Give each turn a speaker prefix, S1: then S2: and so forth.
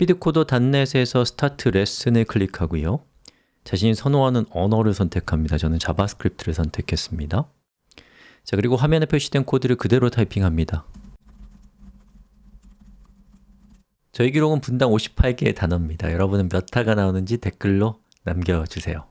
S1: speedcoder.net에서 start lesson을 클릭하고요. 자신이 선호하는 언어를 선택합니다. 저는 자바스크립트를 선택했습니다. 자 그리고 화면에 표시된 코드를 그대로 타이핑합니다. 저희 기록은 분당 58개의 단어입니다. 여러분은 몇 타가 나오는지 댓글로 남겨주세요.